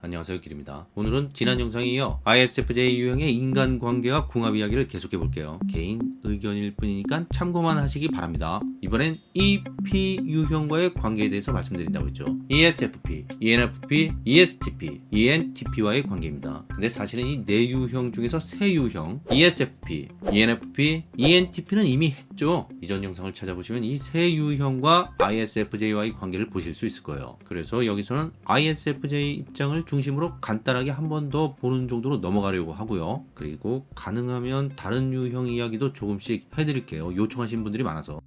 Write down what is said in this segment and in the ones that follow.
안녕하세요 길입니다. 오늘은 지난 영상에 이어 ISFJ 유형의 인간관계와 궁합 이야기를 계속해 볼게요. 개인 의견일 뿐이니까 참고만 하시기 바랍니다. 이번엔 EP 유형과의 관계에 대해서 말씀드린다고 했죠. ESFP, ENFP, ESTP, ENTP와의 관계입니다. 근데 사실은 이 네 유형 중에서 세 유형 ESFP, ENFP, ENTP는 이미 했죠. 이전 영상을 찾아보시면 이 세 유형과 ISFJ와의 관계를 보실 수 있을 거예요. 그래서 여기서는 ISFJ 입장을 중심으로 간단하게 한 번 더 보는 정도로 넘어가려고 하고요. 그리고 가능하면 다른 유형 이야기도 조금씩 해드릴게요. 요청하신 분들이 많아서.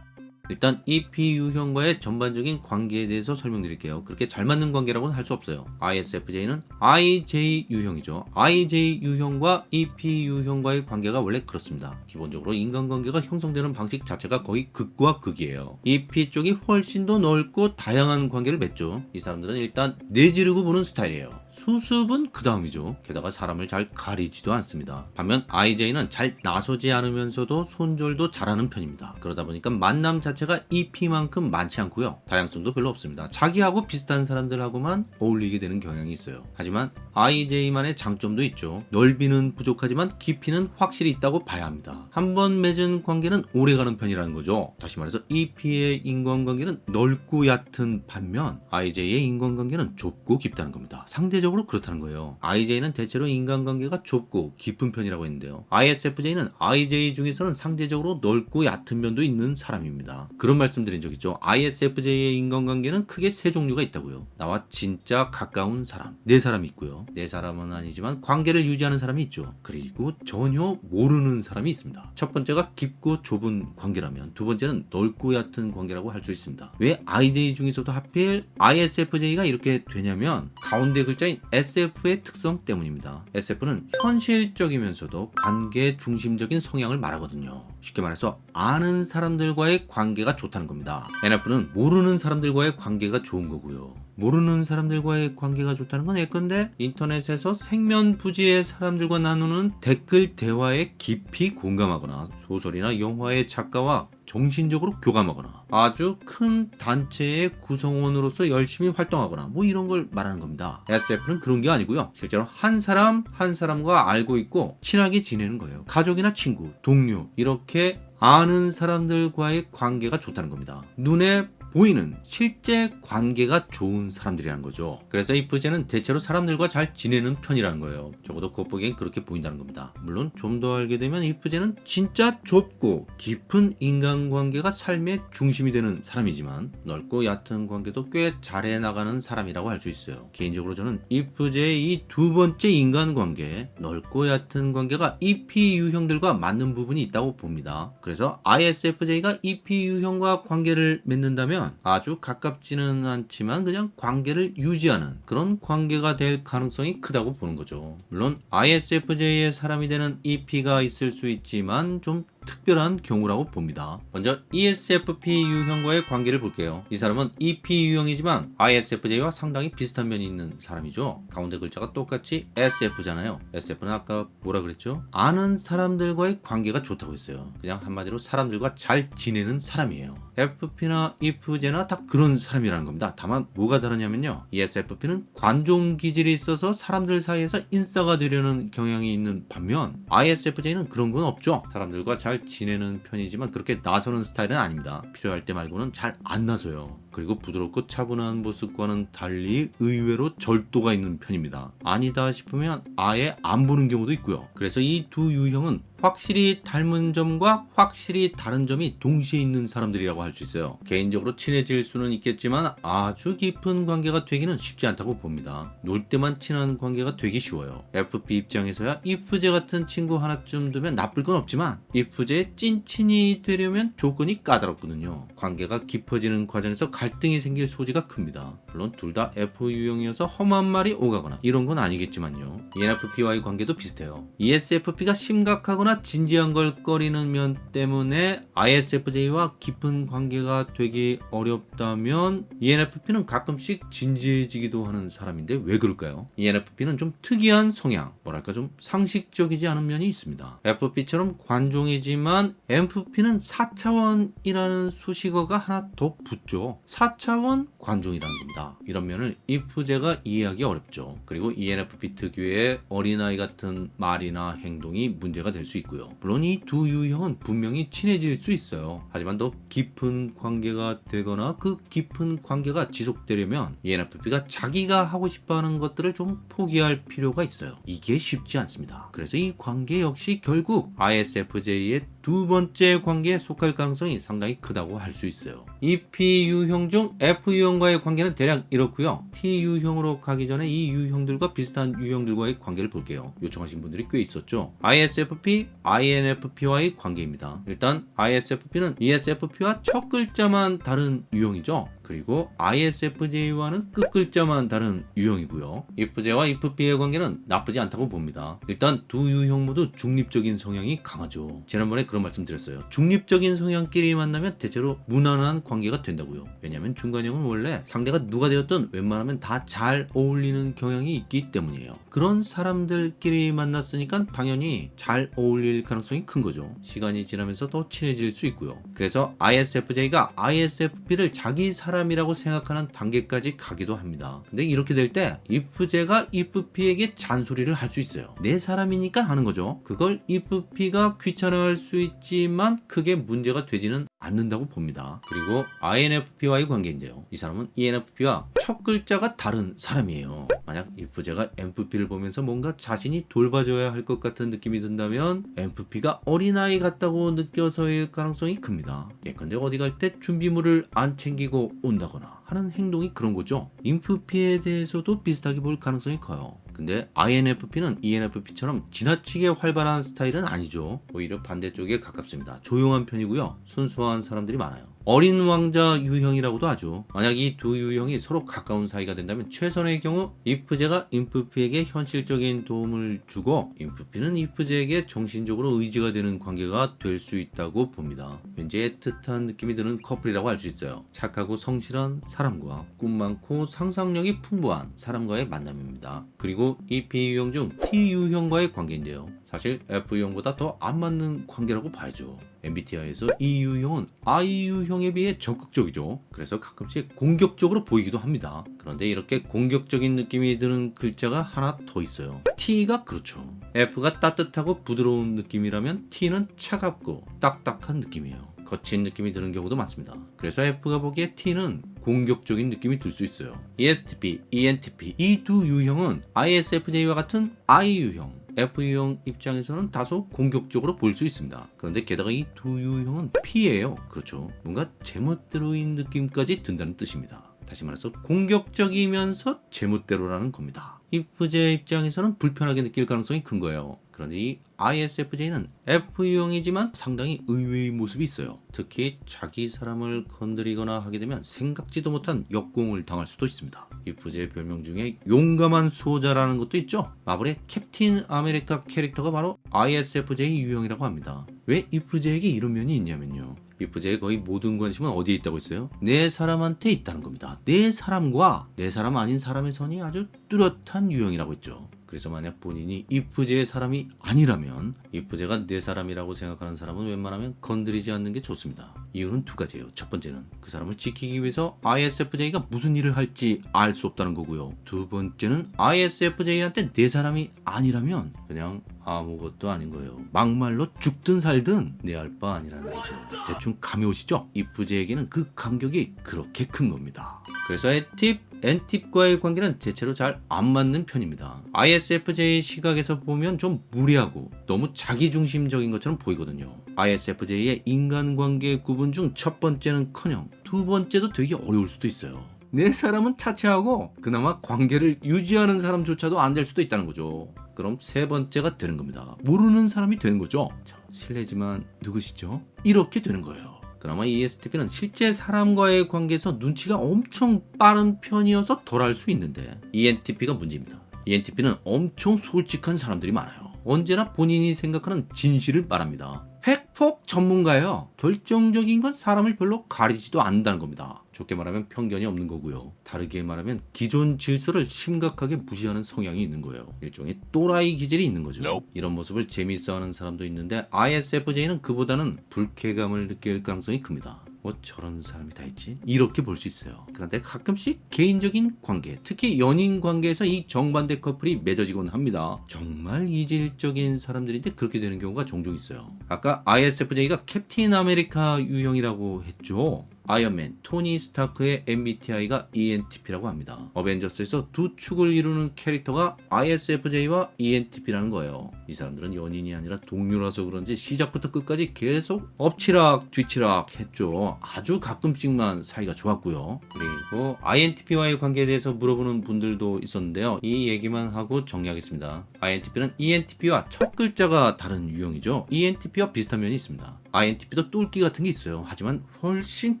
일단 EP 유형과의 전반적인 관계에 대해서 설명드릴게요. 그렇게 잘 맞는 관계라고는 할 수 없어요. ISFJ는 IJ 유형이죠. IJ 유형과 EP 유형과의 관계가 원래 그렇습니다. 기본적으로 인간관계가 형성되는 방식 자체가 거의 극과 극이에요. EP 쪽이 훨씬 더 넓고 다양한 관계를 맺죠. 이 사람들은 일단 내지르고 보는 스타일이에요. 수습은 그 다음이죠. 게다가 사람을 잘 가리지도 않습니다. 반면 IJ는 잘 나서지 않으면서도 손절도 잘하는 편입니다. 그러다 보니까 만남 자체가 EP만큼 많지 않고요. 다양성도 별로 없습니다. 자기하고 비슷한 사람들하고만 어울리게 되는 경향이 있어요. 하지만 IJ만의 장점도 있죠. 넓이는 부족하지만 깊이는 확실히 있다고 봐야 합니다. 한번 맺은 관계는 오래가는 편이라는 거죠. 다시 말해서 EP의 인간관계는 넓고 얕은 반면 IJ의 인간관계는 좁고 깊다는 겁니다. 상대 적으로 그렇다는 거예요. IJ는 대체로 인간관계가 좁고 깊은 편이라고 했는데요. ISFJ는 IJ 중에서는 상대적으로 넓고 얕은 면도 있는 사람입니다. 그런 말씀 드린 적 있죠. ISFJ의 인간관계는 크게 세 종류가 있다고요. 나와 진짜 가까운 사람, 네 사람이 있고요. 네 사람은 아니지만 관계를 유지하는 사람이 있죠. 그리고 전혀 모르는 사람이 있습니다. 첫 번째가 깊고 좁은 관계라면 두 번째는 넓고 얕은 관계라고 할 수 있습니다. 왜 IJ 중에서도 하필 ISFJ가 이렇게 되냐면 가운데 글자인 SF의 특성 때문입니다. SF는 현실적이면서도 관계 중심적인 성향을 말하거든요. 쉽게 말해서 아는 사람들과의 관계가 좋다는 겁니다. NF는 모르는 사람들과의 관계가 좋은 거고요. 모르는 사람들과의 관계가 좋다는 건 예컨대 인터넷에서 생면부지의 사람들과 나누는 댓글 대화에 깊이 공감하거나 소설이나 영화의 작가와 정신적으로 교감하거나 아주 큰 단체의 구성원으로서 열심히 활동하거나 뭐 이런 걸 말하는 겁니다. SF는 그런 게 아니고요. 실제로 한 사람 한 사람과 알고 있고 친하게 지내는 거예요. 가족이나 친구, 동료 이렇게 아는 사람들과의 관계가 좋다는 겁니다. 눈에 보이는 실제 관계가 좋은 사람들이라는 거죠. 그래서 이 부제는 대체로 사람들과 잘 지내는 편이라는 거예요. 적어도 겉보기엔 그렇게 보인다는 겁니다. 물론 좀 더 알게 되면 이 부제는 진짜 좁고 깊은 인간관계가 삶의 중심이 되는 사람이지만 넓고 얕은 관계도 꽤 잘해 나가는 사람이라고 할 수 있어요. 개인적으로 저는 이 부제의 이 두 번째 인간관계 넓고 얕은 관계가 EP 유형들과 맞는 부분이 있다고 봅니다. 그래서 ISFJ가 EP 유형과 관계를 맺는다면 아주 가깝지는 않지만 그냥 관계를 유지하는 그런 관계가 될 가능성이 크다고 보는 거죠. 물론 ISFJ의 사람이 되는 EP가 있을 수 있지만 좀 특별한 경우라고 봅니다. 먼저 ESFP 유형과의 관계를 볼게요. 이 사람은 EP 유형이지만 ISFJ와 상당히 비슷한 면이 있는 사람이죠. 가운데 글자가 똑같이 SF잖아요. SF는 아까 뭐라 그랬죠? 아는 사람들과의 관계가 좋다고 했어요. 그냥 한마디로 사람들과 잘 지내는 사람이에요. FP나 EFJ나 다 그런 사람이라는 겁니다. 다만 뭐가 다르냐면요. ESFP는 관종 기질이 있어서 사람들 사이에서 인싸가 되려는 경향이 있는 반면 ISFJ는 그런 건 없죠. 사람들과 잘 지내는 편이지만 그렇게 나서는 스타일은 아닙니다. 필요할 때 말고는 잘 안 나서요. 그리고 부드럽고 차분한 모습과는 달리 의외로 절도가 있는 편입니다. 아니다 싶으면 아예 안 보는 경우도 있고요. 그래서 이 두 유형은 확실히 닮은 점과 확실히 다른 점이 동시에 있는 사람들이라고 할 수 있어요. 개인적으로 친해질 수는 있겠지만 아주 깊은 관계가 되기는 쉽지 않다고 봅니다. 놀 때만 친한 관계가 되기 쉬워요. FP 입장에서야 이프제 같은 친구 하나쯤 두면 나쁠 건 없지만 이프제의 찐친이 되려면 조건이 까다롭거든요. 관계가 깊어지는 과정에서 갈등이 생길 소지가 큽니다. 물론 둘 다 F 유형이어서 험한 말이 오가거나 이런 건 아니겠지만요. ENFP와의 관계도 비슷해요. ESFP가 심각하거나 진지한 걸 꺼리는 면 때문에 ISFJ와 깊은 관계가 되기 어렵다면 ENFP는 가끔씩 진지해지기도 하는 사람인데 왜 그럴까요? ENFP는 좀 특이한 성향, 뭐랄까 좀 상식적이지 않은 면이 있습니다. FP처럼 관종이지만 MFP는 4차원이라는 수식어가 하나 더 붙죠. 4차원 관종이라는 겁니다. 이런 면을 if제가 이해하기 어렵죠. 그리고 ENFP 특유의 어린아이 같은 말이나 행동이 문제가 될 수 있고요. 물론 이 두 유형은 분명히 친해질 수 있어요. 하지만 더 깊은 관계가 되거나 그 깊은 관계가 지속되려면 ENFP가 자기가 하고 싶어하는 것들을 좀 포기할 필요가 있어요. 이게 쉽지 않습니다. 그래서 이 관계 역시 결국 ISFJ의 두 번째 관계에 속할 가능성이 상당히 크다고 할 수 있어요. EP 유형 중 F 유형과의 관계는 대략 이렇고요. T 유형으로 가기 전에 이 유형들과 비슷한 유형들과의 관계를 볼게요. 요청하신 분들이 꽤 있었죠. ISFP, INFP와의 관계입니다. 일단 ISFP는 ESFP와 첫 글자만 다른 유형이죠. 그리고 ISFJ와는 끝 글자만 다른 유형이고요. IFJ와 IFP의 관계는 나쁘지 않다고 봅니다. 일단 두 유형 모두 중립적인 성향이 강하죠. 지난번에 그런 말씀 드렸어요. 중립적인 성향끼리 만나면 대체로 무난한 관계가 된다고요. 왜냐하면 중간형은 원래 상대가 누가 되었든 웬만하면 다 잘 어울리는 경향이 있기 때문이에요. 그런 사람들끼리 만났으니까 당연히 잘 어울릴 가능성이 큰 거죠. 시간이 지나면서 더 친해질 수 있고요. 그래서 ISFJ가 ISFP를 자기 사람이라고 생각하는 단계까지 가기도 합니다. 근데 이렇게 될 때 IFJ가 IFP에게 잔소리를 할 수 있어요. 내 사람이니까 하는 거죠. 그걸 IFP가 귀찮아할 수 있지만 크게 문제가 되지는 않는다고 봅니다. 그리고 INFP와의 관계인데요. 이 사람은 ENFP와 첫 글자가 다른 사람이에요. 만약 IFJ가 MFP를 보면서 뭔가 자신이 돌봐줘야 할 것 같은 느낌이 든다면 MFP가 어린아이 같다고 느껴서일 가능성이 큽니다. 예컨대 어디 갈 때 준비물을 안 챙기고 온다거나 하는 행동이 그런 거죠. INFP에 대해서도 비슷하게 볼 가능성이 커요. 근데 INFP는 ENFP처럼 지나치게 활발한 스타일은 아니죠. 오히려 반대쪽에 가깝습니다. 조용한 편이고요. 순수한 사람들이 많아요. 어린 왕자 유형이라고도 하죠. 만약 이 두 유형이 서로 가까운 사이가 된다면 최선의 경우 IF제가 INFP에게 현실적인 도움을 주고 INFP는 IF제에게 정신적으로 의지가 되는 관계가 될 수 있다고 봅니다. 왠지 애틋한 느낌이 드는 커플이라고 할 수 있어요. 착하고 성실한 사람과 꿈 많고 상상력이 풍부한 사람과의 만남입니다. 그리고 이 B유형 중 T유형과의 관계인데요. 사실 F유형보다 더 안 맞는 관계라고 봐야죠. MBTI에서 이 유형은 I 유형에 비해 적극적이죠. 그래서 가끔씩 공격적으로 보이기도 합니다. 그런데 이렇게 공격적인 느낌이 드는 글자가 하나 더 있어요. T가 그렇죠. F가 따뜻하고 부드러운 느낌이라면 T는 차갑고 딱딱한 느낌이에요. 거친 느낌이 드는 경우도 많습니다. 그래서 F가 보기에 T는 공격적인 느낌이 들 수 있어요. ESTP, ENTP 이 두 유형은 ISFJ와 같은 I 유형 F유형 입장에서는 다소 공격적으로 보일 수 있습니다. 그런데 게다가 이 두 유형은 P예요. 그렇죠. 뭔가 제멋대로인 느낌까지 든다는 뜻입니다. 다시 말해서 공격적이면서 제멋대로라는 겁니다. IFJ 입장에서는 불편하게 느낄 가능성이 큰 거예요. 그런데 이 ISFJ는 F유형이지만 상당히 의외의 모습이 있어요. 특히 자기 사람을 건드리거나 하게 되면 생각지도 못한 역공을 당할 수도 있습니다. ISFJ 별명 중에 용감한 수호자라는 것도 있죠. 마블의 캡틴 아메리카 캐릭터가 바로 ISFJ 유형이라고 합니다. 왜 ISFJ에게 이런 면이 있냐면요. ISFJ의 거의 모든 관심은 어디에 있다고 했어요? 내 사람한테 있다는 겁니다. 내 사람과 내 사람 아닌 사람의 선이 아주 뚜렷한 유형이라고 했죠. 그래서 만약 본인이 IFJ의 사람이 아니라면 IFJ가 내 사람이라고 생각하는 사람은 웬만하면 건드리지 않는 게 좋습니다. 이유는 두 가지예요. 첫 번째는 그 사람을 지키기 위해서 ISFJ가 무슨 일을 할지 알 수 없다는 거고요. 두 번째는 ISFJ한테 내 사람이 아니라면 그냥 아무것도 아닌 거예요. 막말로 죽든 살든 내 알 바 아니라는 거죠. 대충 감이 오시죠? IFJ에게는 그 감격이 그렇게 큰 겁니다. 그래서 T팁, N팁과의 관계는 대체로 잘 안 맞는 편입니다. ISFJ 시각에서 보면 좀 무리하고 너무 자기중심적인 것처럼 보이거든요. ISFJ의 인간관계 구분 중 첫 번째는 커녕 두 번째도 되게 어려울 수도 있어요. 내 사람은 차치하고 그나마 관계를 유지하는 사람조차도 안 될 수도 있다는 거죠. 그럼 세 번째가 되는 겁니다. 모르는 사람이 되는 거죠. 자, 실례지만 누구시죠? 이렇게 되는 거예요. 그나마 ESTP는 실제 사람과의 관계에서 눈치가 엄청 빠른 편이어서 덜 할 수 있는데 ENTP가 문제입니다. ENTP는 엄청 솔직한 사람들이 많아요. 언제나 본인이 생각하는 진실을 말합니다. 팩폭 전문가예요. 결정적인 건 사람을 별로 가리지도 않는다는 겁니다. 좋게 말하면 편견이 없는 거고요. 다르게 말하면 기존 질서를 심각하게 무시하는 성향이 있는 거예요. 일종의 또라이 기질이 있는 거죠. 이런 모습을 재밌어하는 사람도 있는데 ISFJ는 그보다는 불쾌감을 느낄 가능성이 큽니다. 뭐 저런 사람이 다 있지? 이렇게 볼 수 있어요. 그런데 가끔씩 개인적인 관계, 특히 연인 관계에서 이 정반대 커플이 맺어지곤 합니다. 정말 이질적인 사람들인데 그렇게 되는 경우가 종종 있어요. 아까 ISFJ가 캡틴 아메리카 유형이라고 했죠. 아이언맨, 토니 스타크의 MBTI가 ENTP라고 합니다. 어벤져스에서 두 축을 이루는 캐릭터가 ISFJ와 ENTP라는 거예요. 이 사람들은 연인이 아니라 동료라서 그런지 시작부터 끝까지 계속 엎치락 뒤치락 했죠. 아주 가끔씩만 사이가 좋았고요. 그리고 INTP와의 관계에 대해서 물어보는 분들도 있었는데요. 이 얘기만 하고 정리하겠습니다. INTP는 ENTP와 첫 글자가 다른 유형이죠. ENTP와 비슷한 면이 있습니다. INTP도 똘끼 같은 게 있어요. 하지만 훨씬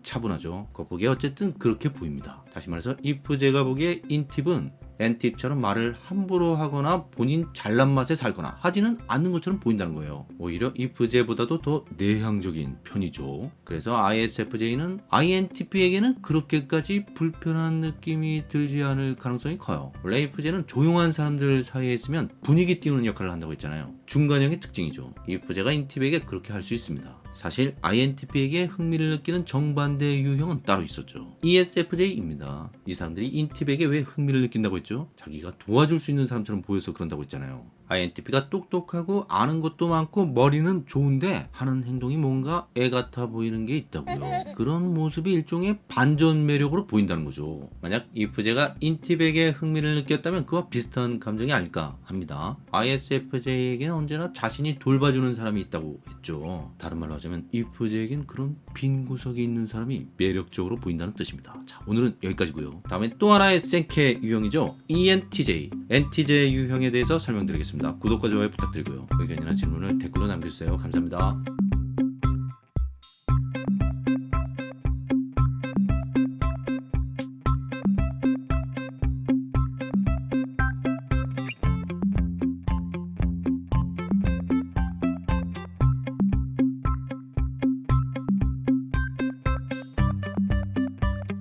차분하죠. 겉보기에 어쨌든 그렇게 보입니다. 다시 말해서 제가 보기에 인팁은 엔팁처럼 말을 함부로 하거나 본인 잘난 맛에 살거나 하지는 않는 것처럼 보인다는 거예요. 오히려 if제보다도 더 내향적인 편이죠. 그래서 ISFJ는 INTP에게는 그렇게까지 불편한 느낌이 들지 않을 가능성이 커요. 원래 if제는 조용한 사람들 사이에 있으면 분위기 띄우는 역할을 한다고 했잖아요. 중간형의 특징이죠. if제가 인팁에게 그렇게 할 수 있습니다. 사실 INTP에게 흥미를 느끼는 정반대 유형은 따로 있었죠. ESFJ입니다. 이 사람들이 인팁에게 왜 흥미를 느낀다고 했죠? 자기가 도와줄 수 있는 사람처럼 보여서 그런다고 했잖아요. INTP가 똑똑하고 아는 것도 많고 머리는 좋은데 하는 행동이 뭔가 애 같아 보이는 게 있다고요. 그런 모습이 일종의 반전 매력으로 보인다는 거죠. 만약 IF제가 인팁에게 흥미를 느꼈다면 그와 비슷한 감정이 아닐까 합니다. ISFJ에게는 언제나 자신이 돌봐주는 사람이 있다고 했죠. 다른 말로 하자면 IF제에겐 그런 빈 구석이 있는 사람이 매력적으로 보인다는 뜻입니다. 자, 오늘은 여기까지고요. 다음에 또 하나의 생케 유형이죠. ENTJ, NTJ 유형에 대해서 설명드리 겠습니다. 구독과 좋아요 부탁드리고요. 의견이나 질문을 댓글로 남겨주세요. 감사합니다.